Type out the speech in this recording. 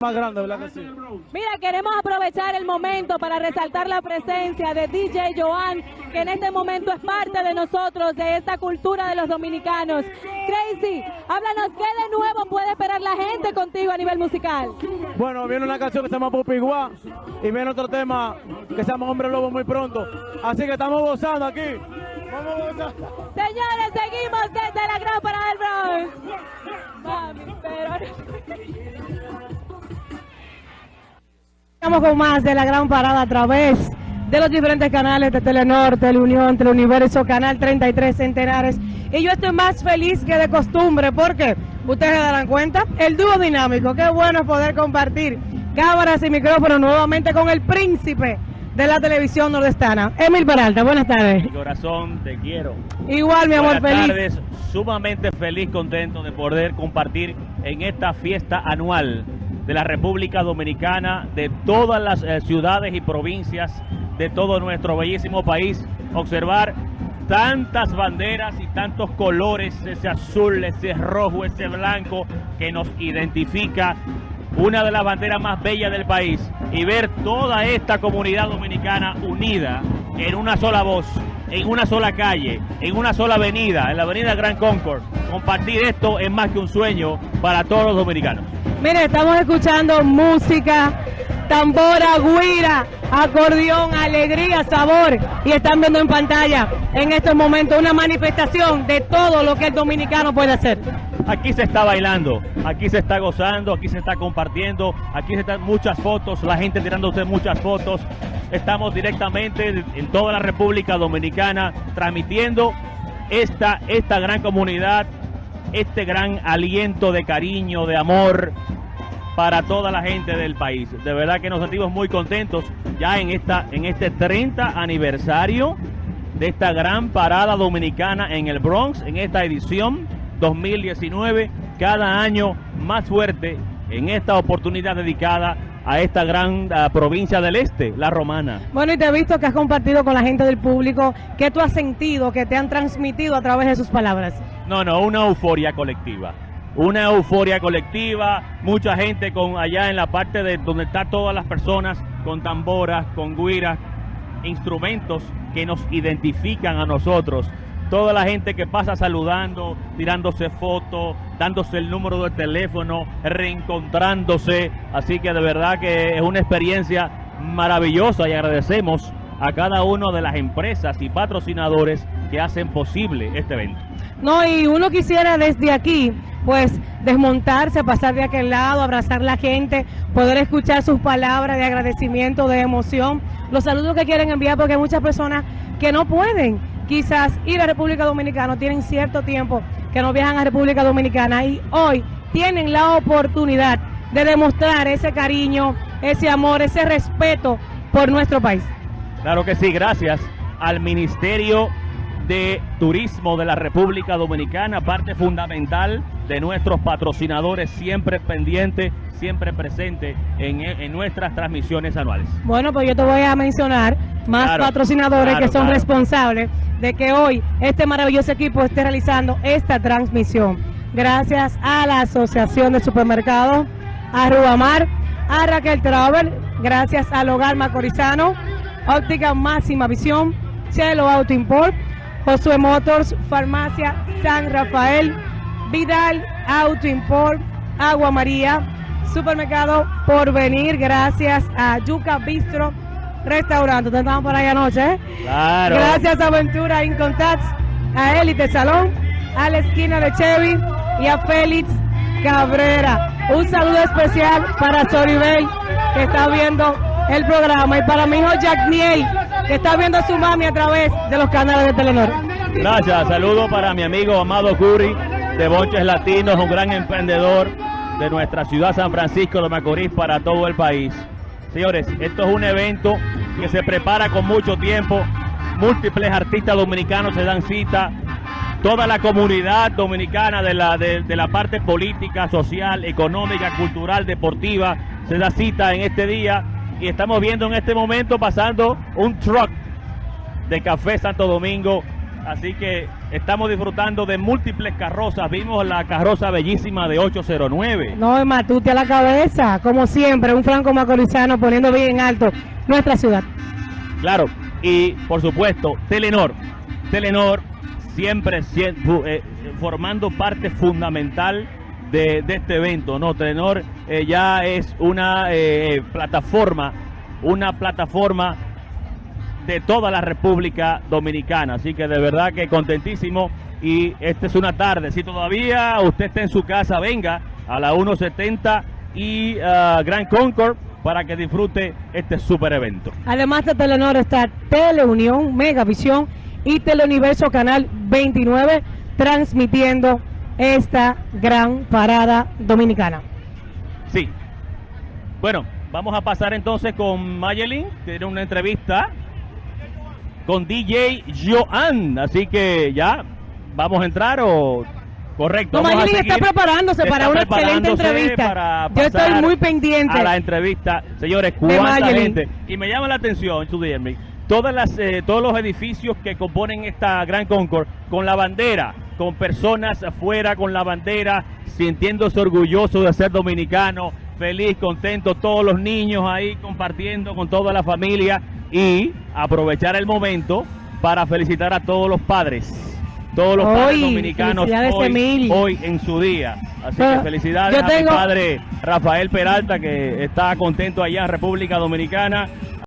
más grande, ¿verdad que sí? Mira, queremos aprovechar el momento para resaltar la presencia de DJ Joan, que en este momento es parte de nosotros, de esta cultura de los dominicanos. Crazy, háblanos qué de nuevo puede esperar la gente contigo a nivel musical. Bueno, viene una canción que se llama Popiguá y viene otro tema que se llama Hombre Lobo muy pronto. Así que estamos gozando aquí. Vamos a gozar. Señores, seguimos Estamos con más de la gran parada a través de los diferentes canales de Telenor, Teleunión, Teleuniverso, Canal 33 Centenares. Y yo estoy más feliz que de costumbre porque ustedes se darán cuenta, el dúo dinámico, qué bueno poder compartir cámaras y micrófonos nuevamente con el príncipe de la televisión nordestana, Emil Peralta. Buenas tardes. Mi corazón, te quiero. Igual, mi amor, Buenas feliz. tardes, sumamente feliz, contento de poder compartir en esta fiesta anual de la República Dominicana, de todas las eh, ciudades y provincias de todo nuestro bellísimo país, observar tantas banderas y tantos colores, ese azul, ese rojo, ese blanco que nos identifica una de las banderas más bellas del país y ver toda esta comunidad dominicana unida en una sola voz, en una sola calle, en una sola avenida, en la avenida Gran Concord. Compartir esto es más que un sueño para todos los dominicanos. Mire, estamos escuchando música, tambora, guira, acordeón, alegría, sabor. Y están viendo en pantalla en estos momentos una manifestación de todo lo que el dominicano puede hacer. Aquí se está bailando, aquí se está gozando, aquí se está compartiendo, aquí se están muchas fotos, la gente tirándose muchas fotos. Estamos directamente en toda la República Dominicana transmitiendo esta, esta gran comunidad, este gran aliento de cariño, de amor para toda la gente del país. De verdad que nos sentimos muy contentos ya en, esta, en este 30 aniversario de esta gran parada dominicana en el Bronx, en esta edición 2019, cada año más fuerte en esta oportunidad dedicada a esta gran ah, provincia del este, la romana. Bueno, y te he visto que has compartido con la gente del público, ¿qué tú has sentido, que te han transmitido a través de sus palabras? No, no, una euforia colectiva. Una euforia colectiva, mucha gente con allá en la parte de donde están todas las personas con tamboras, con guiras, instrumentos que nos identifican a nosotros. Toda la gente que pasa saludando, tirándose fotos, dándose el número de teléfono, reencontrándose. Así que de verdad que es una experiencia maravillosa y agradecemos a cada una de las empresas y patrocinadores que hacen posible este evento. No, y uno quisiera desde aquí, pues, desmontarse, pasar de aquel lado, abrazar la gente, poder escuchar sus palabras de agradecimiento, de emoción, los saludos que quieren enviar, porque hay muchas personas que no pueden quizás ir a República Dominicana, tienen cierto tiempo que no viajan a República Dominicana y hoy tienen la oportunidad de demostrar ese cariño, ese amor, ese respeto por nuestro país. Claro que sí, gracias al Ministerio de Turismo de la República Dominicana, parte fundamental de nuestros patrocinadores, siempre pendiente, siempre presente en, en nuestras transmisiones anuales. Bueno, pues yo te voy a mencionar más Claro, patrocinadores claro, que son claro. responsables de que hoy este maravilloso equipo esté realizando esta transmisión. Gracias a la Asociación de Supermercados, a Rubamar, a Raquel Travel, gracias al Hogar Macorizano, Óptica Máxima Visión, Chelo Auto Import, Josué Motors, Farmacia San Rafael, Vidal Auto Import, Agua María, Supermercado Porvenir, gracias a Yuca Bistro Restaurante. Ustedes estaban por ahí anoche, ¿eh? Claro. Gracias a Aventura Incontact, a Elite Salón, a la esquina de Chevy y a Félix Cabrera. Un saludo especial para Soribel, que está viendo el programa, y para mi hijo Jack Niel, que está viendo a su mami a través de los canales de Telenor. Gracias, saludo para mi amigo Amado Curry de Bonches Latinos, un gran emprendedor de nuestra ciudad San Francisco de Macorís para todo el país. Señores, esto es un evento que se prepara con mucho tiempo, múltiples artistas dominicanos se dan cita, toda la comunidad dominicana de la, de, de la parte política, social, económica, cultural, deportiva, se da cita en este día y estamos viendo en este momento pasando un truck de Café Santo Domingo. Así que Estamos disfrutando de múltiples carrozas. Vimos la carroza bellísima de 809. No, es matute a la cabeza, como siempre, un franco macorizano poniendo bien en alto nuestra ciudad. Claro, y por supuesto, Telenor. Telenor siempre, eh, formando parte fundamental de, de este evento. No, Telenor eh, ya es una eh, plataforma, una plataforma de toda la República Dominicana. Así que de verdad que contentísimo. Y esta es una tarde. Si todavía usted está en su casa, venga a la 170 y ah, Grand Concord para que disfrute este super evento. Además de Telenor está Teleunión, Megavisión y Teleuniverso Canal 29 transmitiendo esta gran parada dominicana. Sí. Bueno, vamos a pasar entonces con Mayelin, que tiene una entrevista con DJ Joan. Así que ya, ¿vamos a entrar o...? Correcto. No, Mayelin está preparándose para una excelente entrevista. Yo estoy muy pendiente. A la entrevista. Señores, cuánta gente. Y me llama la atención, todas las, eh, todos los edificios que componen esta Gran Concord con la bandera, con personas afuera con la bandera, sintiéndose orgullosos de ser dominicano, feliz, contento, todos los niños ahí compartiendo con toda la familia y aprovechar el momento para felicitar a todos los padres. Todos los padres dominicanos hoy, hoy en su día. Así Pero que felicidades yo a mi tengo- padre Rafael Peralta, que está contento allá en República Dominicana.